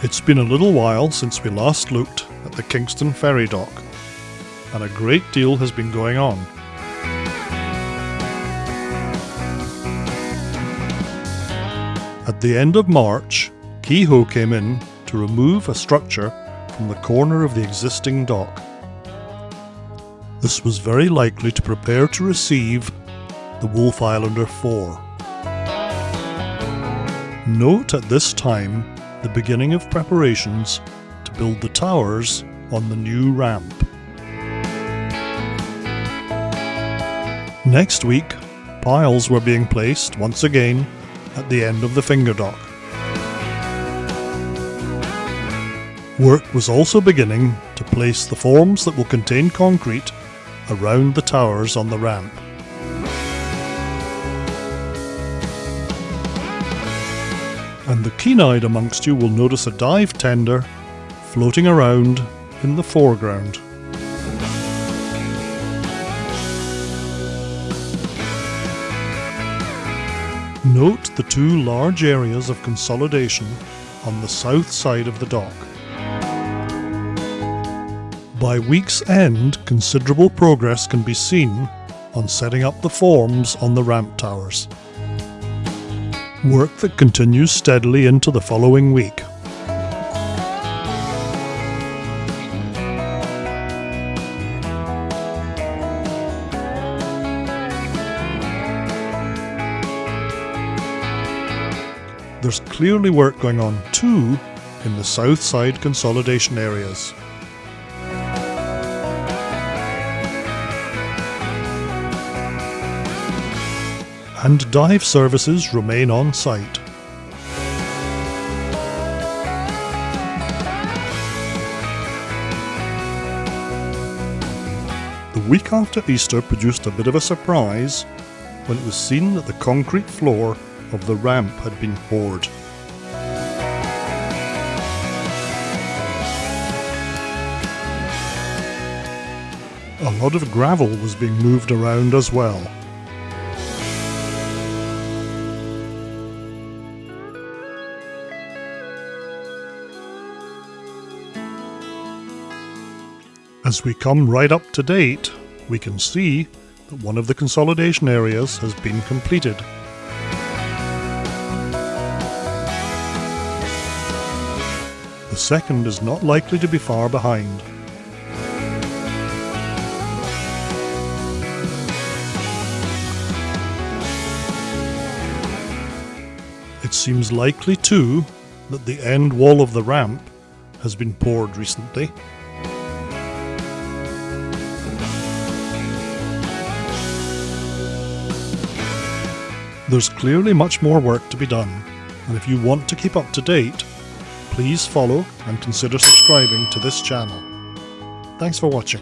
It's been a little while since we last looked at the Kingston ferry dock, and a great deal has been going on. At the end of March, Kehoe came in to remove a structure from the corner of the existing dock. This was very likely to prepare to receive the Wolf Islander 4. Note at this time the beginning of preparations to build the towers on the new ramp. Next week, piles were being placed once again at the end of the finger dock. Work was also beginning to place the forms that will contain concrete around the towers on the ramp. And the keen-eyed amongst you will notice a dive tender floating around in the foreground. Note the two large areas of consolidation on the south side of the dock. By week's end, considerable progress can be seen on setting up the forms on the ramp towers. Work that continues steadily into the following week. There's clearly work going on too in the south side consolidation areas. And dive services remain on site. The week after Easter produced a bit of a surprise when it was seen that the concrete floor of the ramp had been poured. A lot of gravel was being moved around as well. As we come right up to date, we can see that one of the consolidation areas has been completed. The second is not likely to be far behind. It seems likely too that the end wall of the ramp has been poured recently There's clearly much more work to be done, and if you want to keep up to date, please follow and consider subscribing to this channel. Thanks for watching.